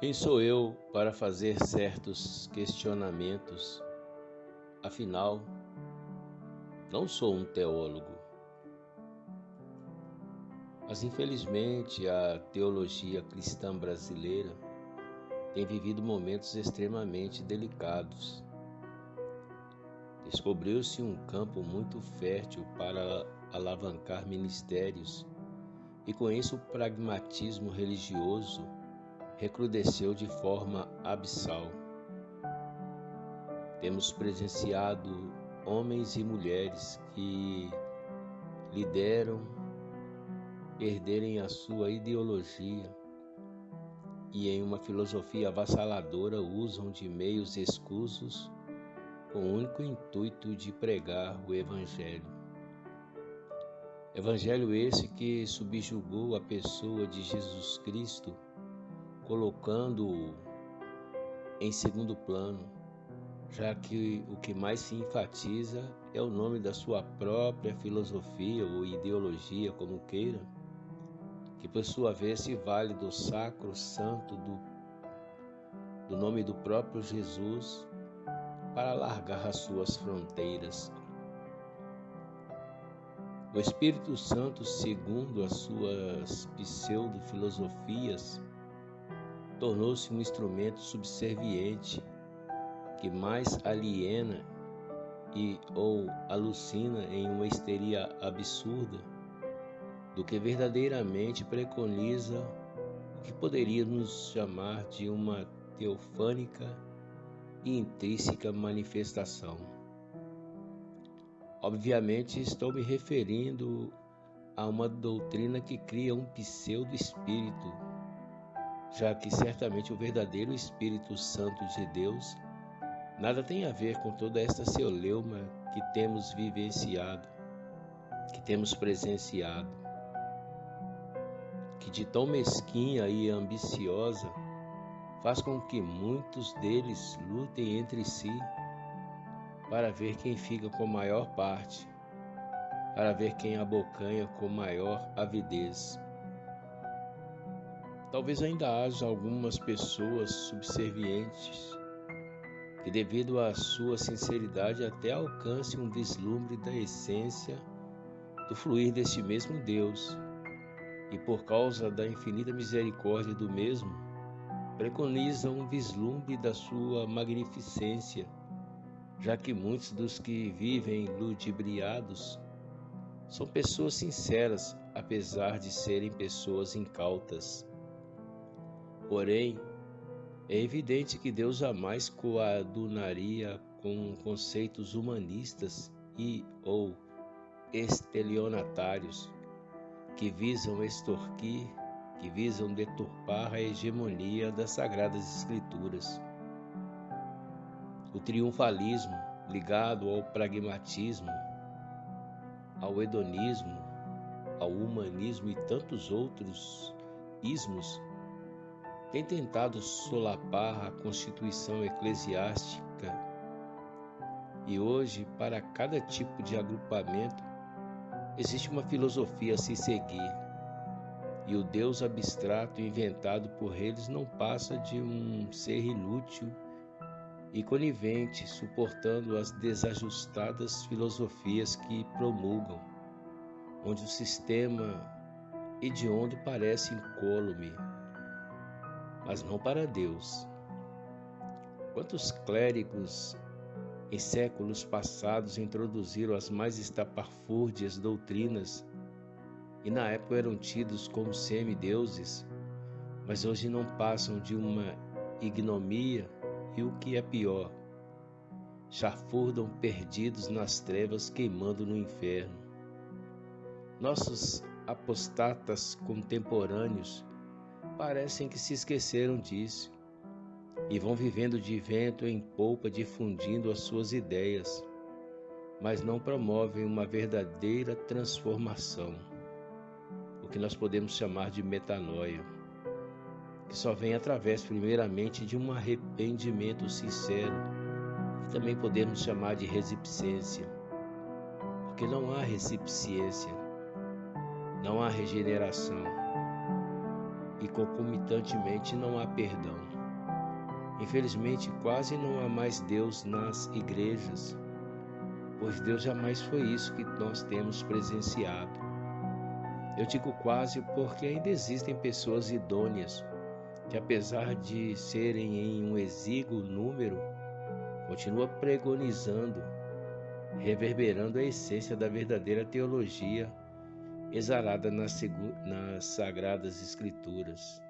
Quem sou eu para fazer certos questionamentos? Afinal, não sou um teólogo. Mas infelizmente a teologia cristã brasileira tem vivido momentos extremamente delicados. Descobriu-se um campo muito fértil para alavancar ministérios, e com isso o pragmatismo religioso recrudesceu de forma abissal. Temos presenciado homens e mulheres que lideram perderem a sua ideologia e, em uma filosofia avassaladora, usam de meios escusos com o único intuito de pregar o Evangelho. Evangelho esse que subjugou a pessoa de Jesus Cristo colocando-o em segundo plano, já que o que mais se enfatiza é o nome da sua própria filosofia ou ideologia, como queira, que por sua vez se vale do sacro santo do, do nome do próprio Jesus para alargar as suas fronteiras. O Espírito Santo, segundo as suas pseudo-filosofias, tornou-se um instrumento subserviente que mais aliena e ou alucina em uma histeria absurda do que verdadeiramente preconiza o que poderíamos chamar de uma teofânica e intrínseca manifestação. Obviamente, estou me referindo a uma doutrina que cria um pseudo-espírito já que certamente o verdadeiro Espírito Santo de Deus nada tem a ver com toda esta celeuma que temos vivenciado, que temos presenciado, que de tão mesquinha e ambiciosa faz com que muitos deles lutem entre si para ver quem fica com maior parte, para ver quem abocanha com maior avidez. Talvez ainda haja algumas pessoas subservientes que, devido à sua sinceridade, até alcance um vislumbre da essência do fluir deste mesmo Deus, e por causa da infinita misericórdia do mesmo, preconizam um vislumbre da sua magnificência, já que muitos dos que vivem ludibriados são pessoas sinceras, apesar de serem pessoas incautas. Porém, é evidente que Deus jamais coadunaria com conceitos humanistas e ou estelionatários que visam extorquir, que visam deturpar a hegemonia das sagradas escrituras. O triunfalismo ligado ao pragmatismo, ao hedonismo, ao humanismo e tantos outros ismos tem tentado solapar a constituição eclesiástica e hoje, para cada tipo de agrupamento, existe uma filosofia a se seguir. E o Deus abstrato inventado por eles não passa de um ser inútil e conivente, suportando as desajustadas filosofias que promulgam, onde o sistema hediondo parece incólume, mas não para Deus. Quantos clérigos em séculos passados introduziram as mais estapafúrdias doutrinas e na época eram tidos como semideuses, mas hoje não passam de uma ignomia e o que é pior, chafurdam perdidos nas trevas queimando no inferno. Nossos apostatas contemporâneos parecem que se esqueceram disso e vão vivendo de vento em polpa, difundindo as suas ideias, mas não promovem uma verdadeira transformação, o que nós podemos chamar de metanoia, que só vem através, primeiramente, de um arrependimento sincero, que também podemos chamar de resipciência, porque não há resipciência, não há regeneração e concomitantemente não há perdão. Infelizmente, quase não há mais Deus nas igrejas, pois Deus jamais foi isso que nós temos presenciado. Eu digo quase porque ainda existem pessoas idôneas que, apesar de serem em um exíguo número, continua pregonizando, reverberando a essência da verdadeira teologia exalada nas, nas sagradas escrituras.